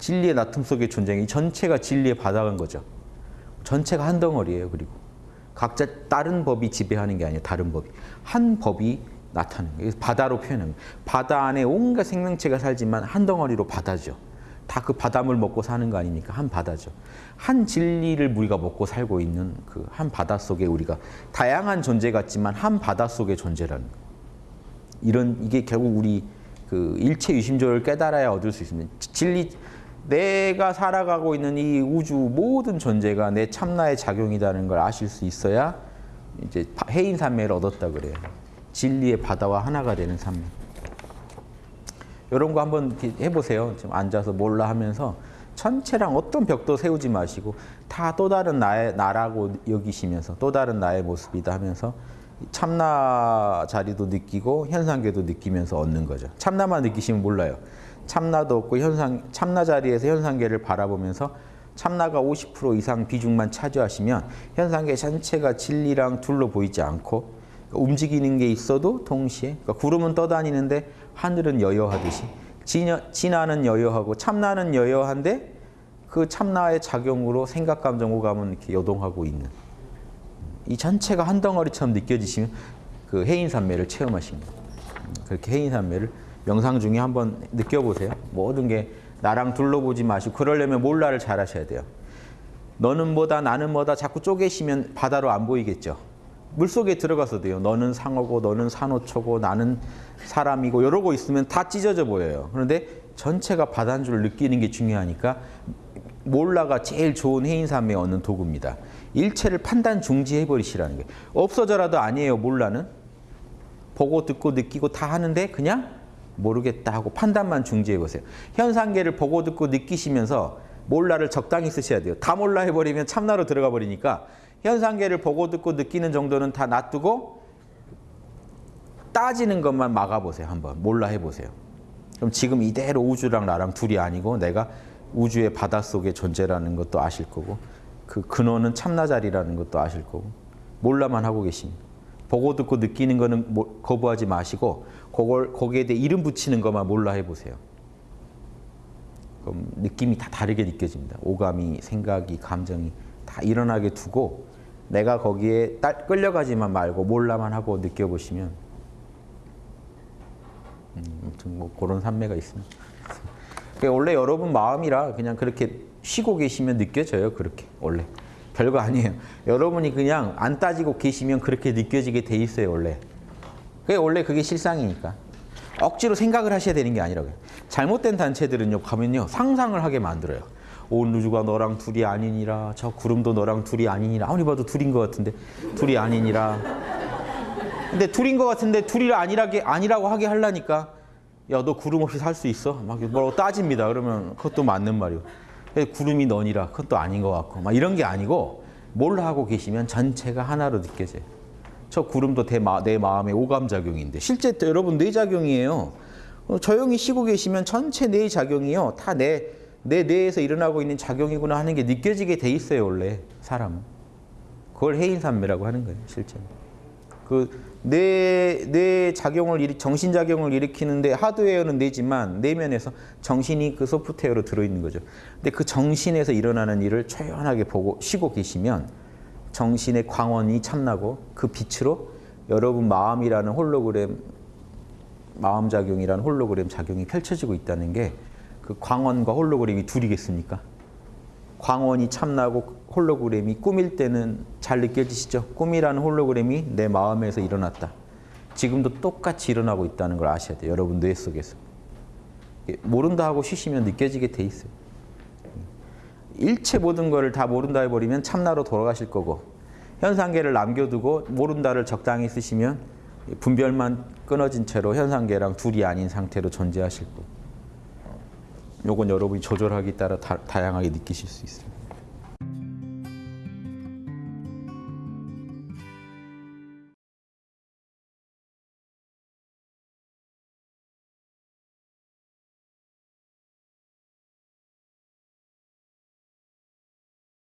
진리의 나툼 속의 존재이 전체가 진리의 바닥인 거죠. 전체가 한 덩어리예요. 그리고 각자 다른 법이 지배하는 게 아니에요. 다른 법이. 한 법이 나타나는 거예요. 바다로 거예요. 바다 안에 온갖 생명체가 살지만 한 덩어리로 바다죠. 다 그 바닷물 먹고 사는 거 아닙니까? 한 바다죠. 한 진리를 우리가 먹고 살고 있는 그 한 바다 속에 우리가 다양한 존재 같지만 한 바다 속의 존재라는 거. 이런 이게 결국 우리 그 일체 유심조를 깨달아야 얻을 수 있습니다. 진리 내가 살아가고 있는 이 우주 모든 존재가 내 참나의 작용이라는 걸 아실 수 있어야 이제 해인 삼매를 얻었다 그래요. 진리의 바다와 하나가 되는 삼매. 이런 거 한번 해보세요. 지금 앉아서 몰라 하면서 전체랑 어떤 벽도 세우지 마시고 다 또 다른 나의 나라고 여기시면서 또 다른 나의 모습이다 하면서 참나 자리도 느끼고 현상계도 느끼면서 얻는 거죠. 참나만 느끼시면 몰라요. 참나도 없고 현상 참나 자리에서 현상계를 바라보면서 참나가 50% 이상 비중만 차지하시면 현상계 전체가 진리랑 둘로 보이지 않고 움직이는 게 있어도 동시에 그러니까 구름은 떠다니는데 하늘은 여여하듯이 진화는 여여하고 참나는 여여한데 그 참나의 작용으로 생각, 감정, 오감은 이렇게 요동하고 있는 이 전체가 한 덩어리처럼 느껴지시면 그 해인산매를 체험하십니다. 그렇게 해인산매를 명상 중에 한번 느껴보세요. 모든 게 나랑 둘러보지 마시고 그러려면 몰라를 잘 하셔야 돼요. 너는 뭐다 나는 뭐다 자꾸 쪼개시면 바다로 안 보이겠죠. 물속에 들어가서 돼요. 너는 상어고 너는 산호초고 나는 사람이고 이러고 있으면 다 찢어져 보여요. 그런데 전체가 바다인 줄 느끼는 게 중요하니까 몰라가 제일 좋은 해인삼에 얻는 도구입니다. 일체를 판단 중지해버리시라는 게 없어져라도 아니에요. 몰라는. 보고 듣고 느끼고 다 하는데 그냥 모르겠다 하고 판단만 중지해 보세요. 현상계를 보고 듣고 느끼시면서 몰라를 적당히 쓰셔야 돼요. 다 몰라 해버리면 참나로 들어가 버리니까 현상계를 보고 듣고 느끼는 정도는 다 놔두고 따지는 것만 막아보세요. 한번 몰라 해보세요. 그럼 지금 이대로 우주랑 나랑 둘이 아니고 내가 우주의 바닷속의 존재라는 것도 아실 거고 그 근원은 참나 자리라는 것도 아실 거고 몰라만 하고 계십니다. 보고 듣고 느끼는 거는 거부하지 마시고 그걸 거기에 대해 이름 붙이는 것만 몰라 해보세요. 그럼 느낌이 다 다르게 느껴집니다. 오감이, 생각이, 감정이 다 일어나게 두고 내가 거기에 끌려가지만 말고 몰라만 하고 느껴보시면 음, 아무튼 뭐 그런 산매가 있습니다. 원래 여러분 마음이라 그냥 그렇게 쉬고 계시면 느껴져요. 그렇게 원래 별거 아니에요. 여러분이 그냥 안 따지고 계시면 그렇게 느껴지게 돼 있어요. 원래. 그게 원래 그게 실상이니까. 억지로 생각을 하셔야 되는 게 아니라고요. 잘못된 단체들은요. 가면요. 상상을 하게 만들어요. 온 우주가 너랑 둘이 아니니라. 저 구름도 너랑 둘이 아니니라. 아무리 봐도 둘인 것 같은데 둘이 아니니라. 근데 둘인 것 같은데 둘이 아니라게 아니라고 하게 하려니까 야 너 구름 없이 살 수 있어? 막 뭐라고 따집니다. 그러면 그것도 맞는 말이고. 구름이 너니라 그건 또 아닌 것 같고 막 이런 게 아니고 뭘 하고 계시면 전체가 하나로 느껴져요. 저 구름도 내, 마음의 오감작용인데 실제 여러분 뇌작용이에요. 어, 조용히 쉬고 계시면 전체 뇌작용이요. 다 내, 내 뇌에서 일어나고 있는 작용이구나 하는 게 느껴지게 돼 있어요. 원래 사람은. 그걸 해인산매라고 하는 거예요. 실제로. 그 뇌, 뇌 작용을 일으, 정신 작용을 일으키는데 하드웨어는 뇌지만 내면에서 정신이 그 소프트웨어로 들어있는 거죠. 근데 그 정신에서 일어나는 일을 초연하게 보고 쉬고 계시면 정신의 광원이 참나고 그 빛으로 여러분 마음이라는 홀로그램 마음 작용이라는 홀로그램 작용이 펼쳐지고 있다는 게 그 광원과 홀로그램이 둘이겠습니까? 광원이 참나고 홀로그램이 꿈일 때는 잘 느껴지시죠? 꿈이라는 홀로그램이 내 마음에서 일어났다. 지금도 똑같이 일어나고 있다는 걸 아셔야 돼요. 여러분 뇌 속에서. 모른다 하고 쉬시면 느껴지게 돼 있어요. 일체 모든 것을 다 모른다 해버리면 참나로 돌아가실 거고 현상계를 남겨두고 모른다를 적당히 쓰시면 분별만 끊어진 채로 현상계랑 둘이 아닌 상태로 존재하실 거고 요건 여러분이 조절하기 따라 다, 다양하게 느끼실 수 있습니다.